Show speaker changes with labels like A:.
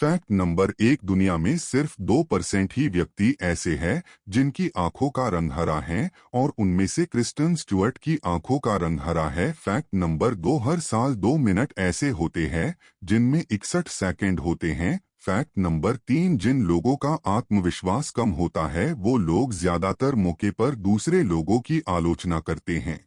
A: Fact number एक दुनिया में सिर्फ़ दो परसेंट ही व्यक्ति ऐसे हैं, जिनकी आँखों का रंग हरा है और उनमें से क्रिस्टन स्टुअर्ट की आँखों का रंग हरा है। फैक्ट नंबर दो, हर साल दो मिनट ऐसे होते हैं, जिनमें इकसठ सेकंड होते हैं। फैक्ट नंबर तीन, जिन लोगों का आत्मविश्वास कम होता है, वो लोग ज़्यादातर मौके पर दूसरे लोगों की आलोचना करते हैं।